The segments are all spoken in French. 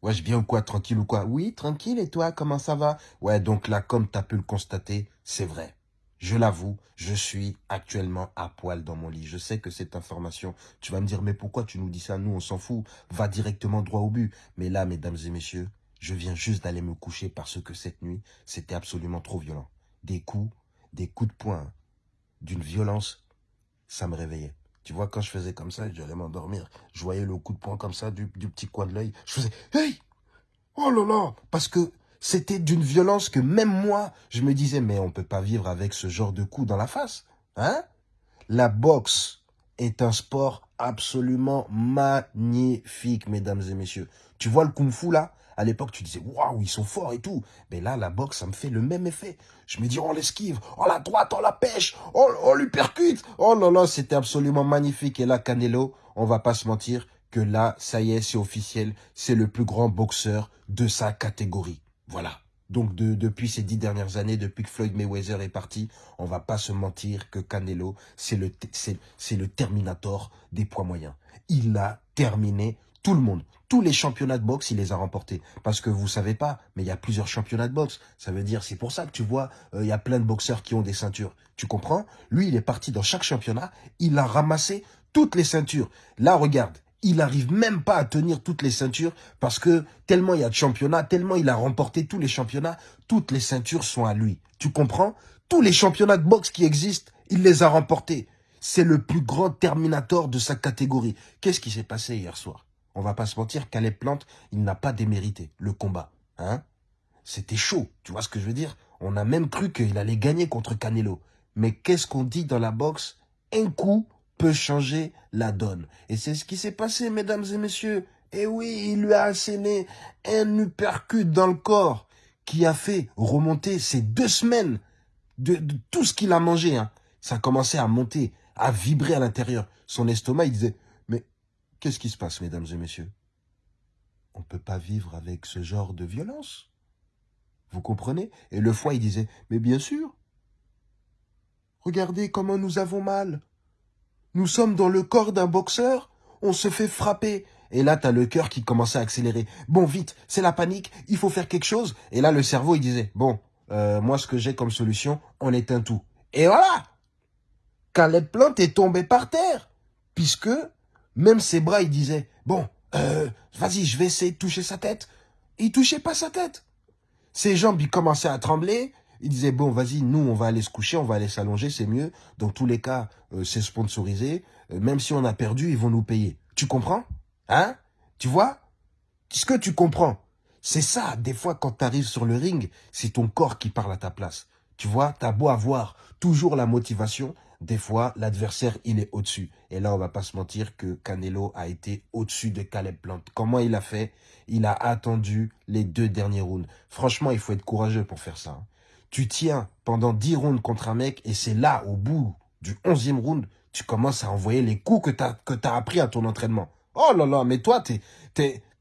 Ouais, je ou quoi, tranquille ou quoi? Oui, tranquille, et toi, comment ça va? Ouais, donc là, comme tu as pu le constater, c'est vrai. Je l'avoue, je suis actuellement à poil dans mon lit. Je sais que cette information, tu vas me dire, mais pourquoi tu nous dis ça? Nous, on s'en fout. Va directement droit au but. Mais là, mesdames et messieurs, je viens juste d'aller me coucher parce que cette nuit, c'était absolument trop violent. Des coups, des coups de poing, d'une violence, ça me réveillait. Tu vois, quand je faisais comme ça, j'allais m'endormir. Je voyais le coup de poing comme ça du, petit coin de l'œil. Je faisais « Hey Oh là là !» Parce que c'était d'une violence que même moi, je me disais « Mais on peut pas vivre avec ce genre de coup dans la face. Hein ?» La boxe est un sport absolument magnifique, mesdames et messieurs. Tu vois le kung-fu là? À l'époque, tu disais, waouh, ils sont forts et tout. Mais là, la boxe, ça me fait le même effet. Je me dis, on l'esquive, on la droite, on la pêche, on, lui percute. Oh là là, c'était absolument magnifique. Et là, Canelo, on va pas se mentir, que là, ça y est, c'est officiel, c'est le plus grand boxeur de sa catégorie. Voilà. Donc depuis ces dix dernières années, depuis que Floyd Mayweather est parti, on va pas se mentir que Canelo, c'est le, le Terminator des poids moyens. Il a terminé tout le monde. Tous les championnats de boxe, il les a remportés. Parce que vous savez pas, mais il y a plusieurs championnats de boxe. Ça veut dire, c'est pour ça que tu vois, euh, il y a plein de boxeurs qui ont des ceintures. Tu comprends? Lui, il est parti dans chaque championnat. Il a ramassé toutes les ceintures. Là, regarde, il n'arrive même pas à tenir toutes les ceintures parce que tellement il y a de championnats, tellement il a remporté tous les championnats, toutes les ceintures sont à lui. Tu comprends? Tous les championnats de boxe qui existent, il les a remportés. C'est le plus grand terminator de sa catégorie. Qu'est-ce qui s'est passé hier soir? On va pas se mentir, Caleb Plante, il n'a pas démérité le combat. Hein? C'était chaud, tu vois ce que je veux dire? On a même cru qu'il allait gagner contre Canelo. Mais qu'est-ce qu'on dit dans la boxe? Un coup peut changer la donne. Et c'est ce qui s'est passé, mesdames et messieurs. Et oui, il lui a asséné un uppercut dans le corps qui a fait remonter ces deux semaines de, tout ce qu'il a mangé. Hein. Ça a commencé à monter, à vibrer à l'intérieur. Son estomac, il disait, Qu'est-ce qui se passe, mesdames et messieurs? On ne peut pas vivre avec ce genre de violence. Vous comprenez? Et le foie, il disait, mais bien sûr. Regardez comment nous avons mal. Nous sommes dans le corps d'un boxeur, on se fait frapper. Et là, tu as le cœur qui commençait à accélérer. Bon, vite, c'est la panique, il faut faire quelque chose. Et là, le cerveau, il disait, bon, euh, moi, ce que j'ai comme solution, on éteint tout. Et voilà Caleb Plante est tombé par terre, puisque même ses bras, il disait, bon, euh, vas-y, je vais essayer de toucher sa tête. il touchait pas sa tête. Ses jambes, il commençaient à trembler. Il disait, bon, vas-y, nous, on va aller se coucher, on va aller s'allonger, c'est mieux. Dans tous les cas, euh, c'est sponsorisé. Euh, même si on a perdu, ils vont nous payer. Tu comprends? Hein? Tu vois? Ce que tu comprends, c'est ça, des fois, quand tu arrives sur le ring, c'est ton corps qui parle à ta place. Tu vois, t'as beau avoir toujours la motivation, des fois, l'adversaire, il est au-dessus. Et là, on va pas se mentir que Canelo a été au-dessus de Caleb Plant. Comment il a fait? Il a attendu les deux derniers rounds. Franchement, il faut être courageux pour faire ça. Tu tiens pendant dix rounds contre un mec et c'est là, au bout du onzième round, tu commences à envoyer les coups que tu as appris à ton entraînement. Oh là là, mais toi, tu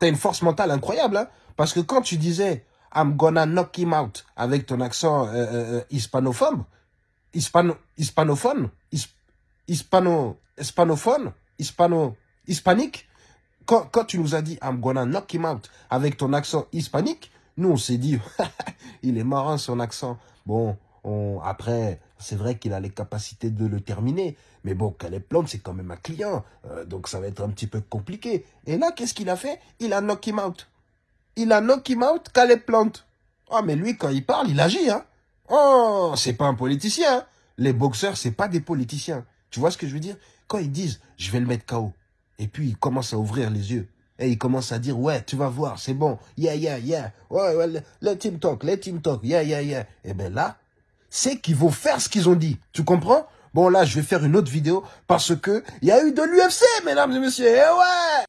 as une force mentale incroyable. Hein Parce que quand tu disais « I'm gonna knock him out » avec ton accent euh, euh, euh hispanophobe, hispano, hispanophone, hispano, hispanophone, hispano, hispanique. Quand, quand tu nous as dit I'm gonna knock him out avec ton accent hispanique, nous on s'est dit il est marrant son accent. Bon, on, après, c'est vrai qu'il a les capacités de le terminer. Mais bon, Caleb Plante, c'est quand même un client. Euh, donc ça va être un petit peu compliqué. Et là, qu'est-ce qu'il a fait? Il a knock him out. Il a knock him out, Caleb Plante. Ah, mais lui, quand il parle, il agit, hein Oh, c'est pas un politicien. Hein. Les boxeurs, c'est pas des politiciens. Tu vois ce que je veux dire? Quand ils disent, je vais le mettre KO, et puis ils commencent à ouvrir les yeux, et ils commencent à dire, ouais, tu vas voir, c'est bon, yeah, yeah, yeah, ouais, ouais, let him talk, let him talk, yeah, yeah, yeah. Et bien là, c'est qu'ils vont faire ce qu'ils ont dit. Tu comprends? Bon, là, je vais faire une autre vidéo parce que il y a eu de l'UFC, mesdames et messieurs. Et ouais